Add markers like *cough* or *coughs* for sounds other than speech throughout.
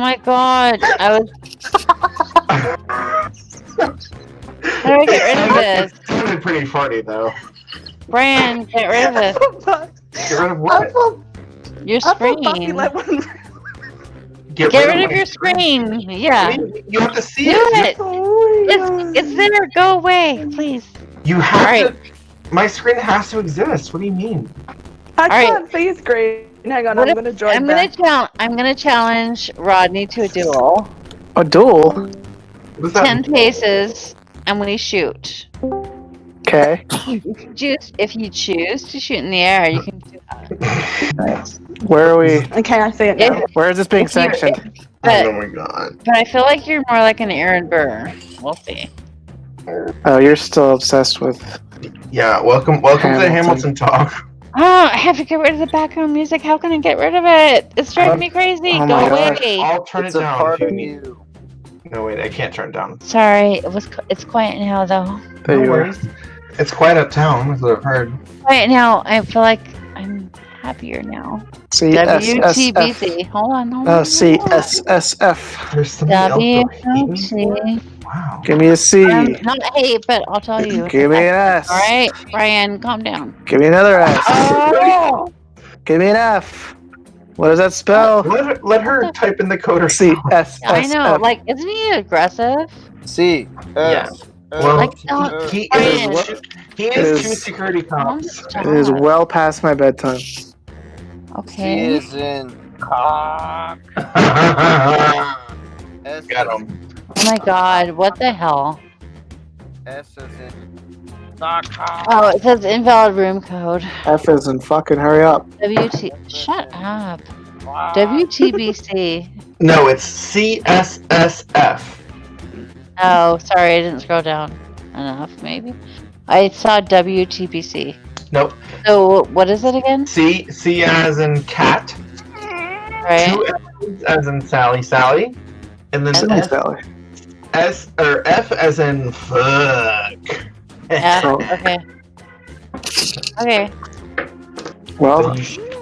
my god. I was. How do I get rid of this? It sounded pretty funny though. Brian, get rid of it. Get rid of what? feel, Your I feel Buffy screen. let one. Get rid of my- your screen. Yeah. You- You have to see Do it. it. It's, it's there. Go away, please. You have Alright. to. My screen has to exist. What do you mean? I Alright. can't see screen. Hang on, What I'm if- gonna join I'm gonna challenge. I'm gonna challenge Rodney to a duel. A duel? What does that Ten paces, and we shoot. Okay. If you choose, if you choose to shoot in the air, you can do that. Where are we? Okay, I see it now. If- Where is this being If sanctioned? But, oh my god. but I feel like you're more like an Aaron Burr. We'll see. Oh, you're still obsessed with. Yeah, welcome welcome to the Hamilton. Hamilton talk. Oh, I have to get rid of the background music. How can I get rid of it? It's driving um, me crazy. oh Go my gosh. away. I'll turn It's it a down part if you of need. you. No wait, I can't turn it down. Sorry, it was. qu- It's quiet now though. There no you are. It's quiet uptown, that's what I've heard. Quiet now. I feel like I'm happier now. C S S F. WTBC. Hold on. Hold on. Uh, C S S F. There's something else to hate me? WTBC. Wow. Give me a C. Um, not hate, but I'll tell you. Give me an S. All right, Brian, calm down. Give me another S. Oh, Give me an F. What does that spell? Let her, let her type in the code C herself. S I S know. F. Like, isn't he aggressive? C. Yeah. S. Well, Like, he, uh, he, Brian. is, he is is- two security cops. It is well past my bedtime. C Okay. is in *laughs* cock. S Got him. Oh my god, what the hell? S is in sock. Oh, it says invalid room code. F is in fucking hurry up. WT. Shut up. WTBC. *laughs* No, it's CSSF. Oh, sorry, I didn't scroll down enough, maybe. I saw WTBC. Nope. So, what is it again? C C as in cat. Right? Two S's as in Sally Sally. And then And Thanks, Sally. S or F as in fuck. Yeah, *laughs* okay. Okay. Well,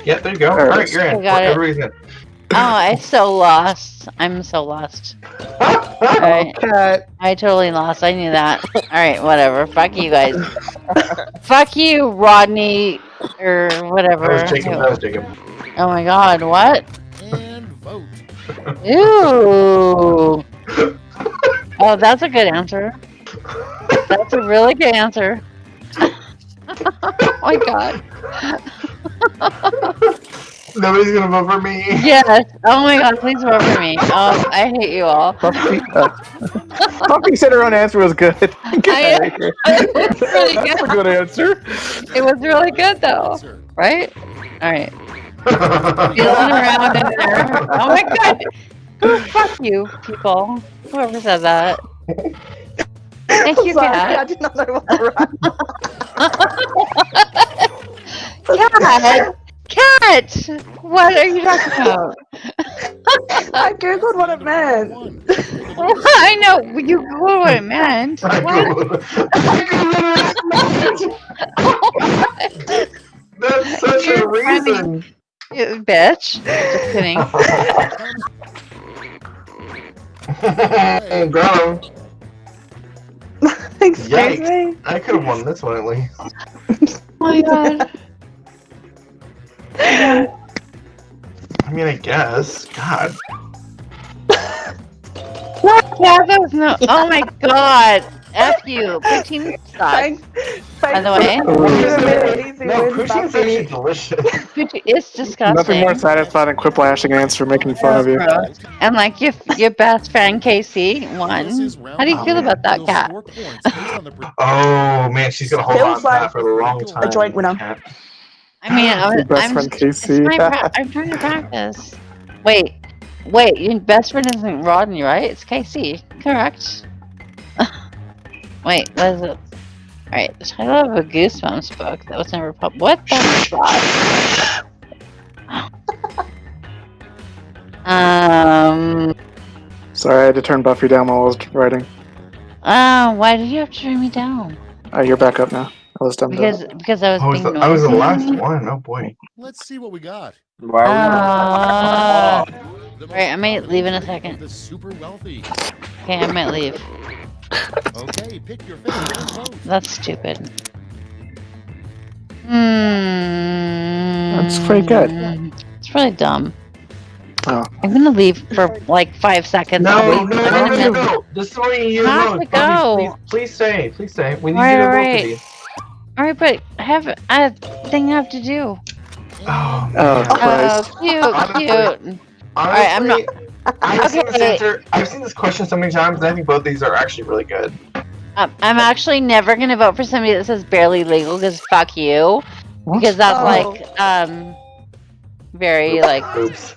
yeah, there you go. Alright. Alright, you're in. I got it. *laughs* Oh, I'm so lost. I'm so lost. Alright. cat. I totally lost. I knew that. *laughs* Alright, whatever. Fuck you guys. Fuck you, Rodney, or whatever. That was Jacob. That was Jacob. Oh my god, what? And vote. Ooh. Oh, that's a good answer. That's a really good answer. *laughs* oh my god. Nobody's gonna vote for me. Yes. Oh my god, please vote for me. Oh, I hate you all. Buffy, uh, *laughs* Buffy said her own answer was good. Get *laughs* I- out of. It was really That's a good. good answer. It was really good though. Right? Alright. Feeling around in there. Oh my god. Oh, fuck you, people. Whoever said that. Thank you, Sorry, I did not know what to write. Cat! Cat! What are you talking about? *laughs* I googled what it meant. One. *laughs* I know you Googled what it meant. I What? go- I go- That's such a You're funny. reason. You bitch. Just kidding. *laughs* Him. *laughs* Excuse Yikes. me. I could have won this one at least. Oh my god. I mean, I guess. God. *laughs* What? Yeah, that was no. Oh my god. F you. Poutine sucks. Thanks. By the way, No, poutine's actually delicious. Poutine is disgusting. Nothing more satisfying than quiplashing ants for making fun of you. Gross. And like your your best friend Casey This won. How do you feel man. about that cat? score points based on the *laughs* pre- Oh man, she's gonna hold Feels on to that like for a long time. A joint winner. I mean, I was, Your best I'm, friend it's Casey. my *laughs* I'm trying to practice. Wait, wait, your best friend isn't Rodney, right? It's Casey, correct? Wait, what is it? Alright, the title of a Goosebumps book that was never published. What the fuck? *laughs* um, Sorry, I had to turn Buffy down while I was writing. uh, why did you have to turn me down? Uh, you're back up now. I was done. Because because I was I was, being the, I was the last one. Oh boy. Let's see what we got. Why are we Uh, The most Alright, I might leave in a second. The super wealthy. Okay, I might leave. Okay, pick your favorite. *coughs* That's stupid. Hmm. That's pretty good. It's really dumb. Oh. I'm gonna leave for like five seconds. No, no, no, no, no, minutes. no. This is where you Have know. to go. Please, please stay. Please stay. We need Right, you to vote right. for these. Alright, but I have I a thing I have to do. Oh, Oh, Christ. Oh, cute, Honestly, cute. Honestly, right, I'm not- I've seen this Okay. answer. I've seen this question so many times, and I think both these are actually really good. Um, I'm actually never gonna vote for somebody that says barely legal because fuck you. Because that's Oh. like um very like Oops.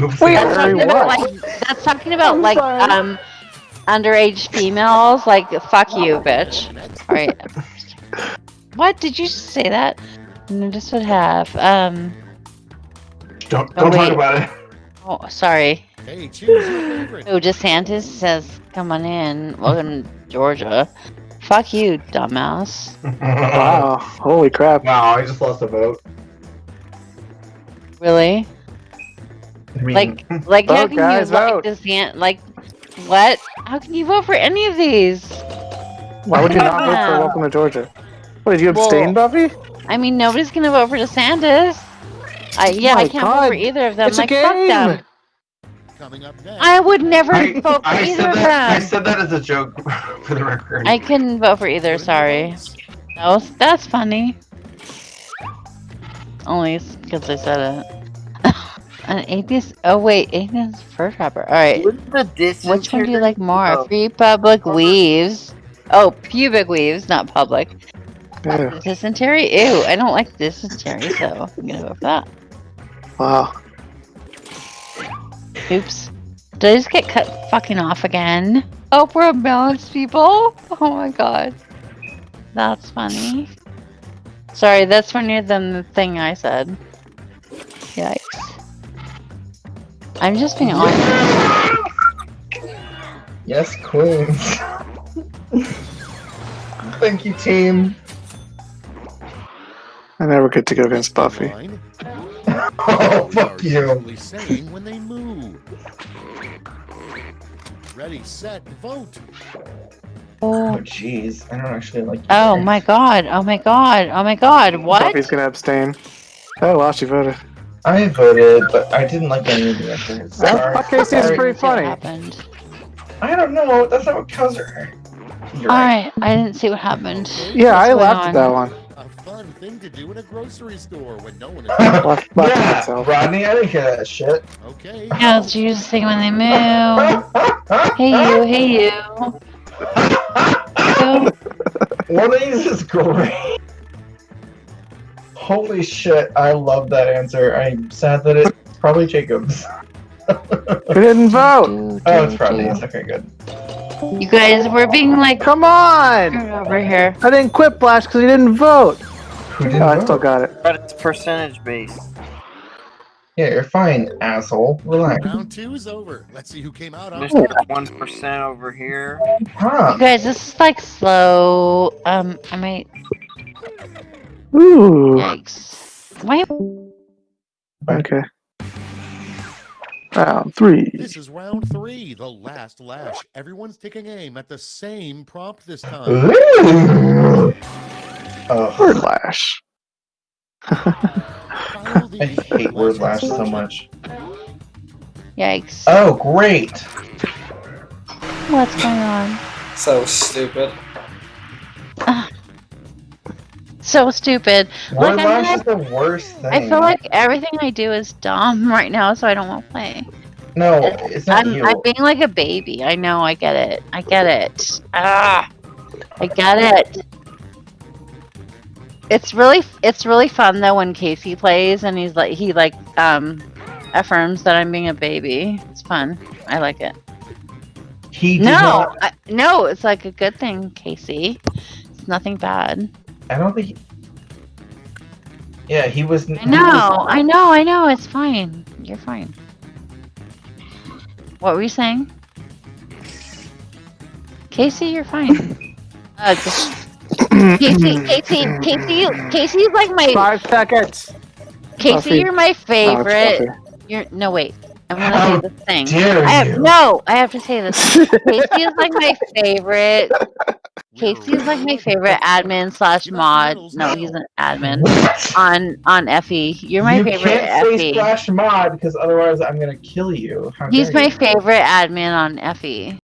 Oops. Wait, that's Very talking about like that's talking about I'm like sorry. um underage females like fuck you bitch. Alright. *laughs* What did you say that? No, this would have um don't Oh, don't talk about it. oh sorry. hey, choose your favorite. Oh DeSantis says come on in. Welcome to Georgia. Fuck you, dumbass. *laughs* Wow. Holy crap. Wow, I just lost a vote. Really? I mean, Like, *laughs* like how oh, can guys, you like vote. this? Ant- Like, what? How can you vote for any of these? Why would you not vote for Welcome to Georgia? What, did you abstain, Buffy? I mean, nobody's gonna vote for DeSantis. I oh yeah, I can't vote for either of them. It's a like, fuck them. Coming up next. I would never I, vote for I either of that. I said that as a joke *laughs* for the record. I couldn't vote for either. Sorry. That that's funny. Only because I said it. *laughs* An atheist. Oh wait, atheist fur trapper. All right. The distance? Which one do you like more? Oh. Free public weaves. Oh, pubic weaves, not public. Yeah. Dysentery? Ew, I don't like dysentery, so I'm gonna vote for that. Wow. Oops. Did I just get cut fucking off again? Oh, we're unbalanced people? Oh my god. That's funny. Sorry, that's funnier than the thing I said. Yikes. I'm just being honest. Yes, Queens. Thank you, team. I never get to go against Buffy. Line. Oh, Are fuck you. usually saying when they move. Ready, set, vote. Oh, oh jeez. I don't actually like. Oh my god, oh my god, oh my god, what? Buffy's gonna abstain. Oh, well, she voted. I voted, but I didn't like any of the answers. Sorry. Okay, seems pretty See what funny. happened. I don't know. That's not what counts. Are. You're right. Alright, I didn't see what happened. Yeah, I What's going laughed at that one. A fun thing to do in a grocery store when no one is. Laughed, laughed yeah, myself. Rodney, I didn't hear that shit. Okay. Yeah, it's usually when they move. Hey you, hey you. you. One of these is great. Holy shit, I love that answer. I'm sad that it's probably Jacob's. We didn't vote. Do, Oh, it's do, Rodney's. Okay, good. You guys, we're being like Come on! over here. I didn't Quiplash because he didn't vote. Who didn't Oh, I still got it. But it's percentage based. Yeah, you're fine, asshole. Relax. Round two is over. Let's see who came out on There's top. one percent over here. Huh. You guys, this is like slow. Um, I might. Ooh. Yikes. Why? Okay. Round three. This is round three, the last lash. Everyone's taking aim at the same prompt this time. Ooh. Oh, Word Lash. I hate word lash so much. Yikes. Oh, great. What's going on? So stupid. So stupid. Like, is the worst thing. I feel like everything I do is dumb *laughs* right now, so I don't want to play. no, it's not I'm, you. I'm being like a baby. I know. I get it. I get it. Ah, I get it. It's really, it's really fun though when Casey plays and he's like, he like, um, affirms that I'm being a baby. It's fun. I like it. he No. I, no, it's like a good thing, Casey. It's nothing bad. I don't think. He, yeah, he was. I know, I know, I know. It's fine. You're fine. What were you saying? Casey, you're fine. *laughs* Uh, just- Casey, Casey, Casey, Casey's like my Five seconds. Casey. Buffy. You're my favorite. You're no wait. I'm gonna How say this thing. dare I have, you. no, I have to say this. Casey is like my favorite. *laughs* Casey is like my *laughs* favorite admin slash mod. No, he's an admin on on Effie. You're my you favorite can't say Effie. splash mod because otherwise I'm gonna kill you. How He's my you. favorite admin on Effie.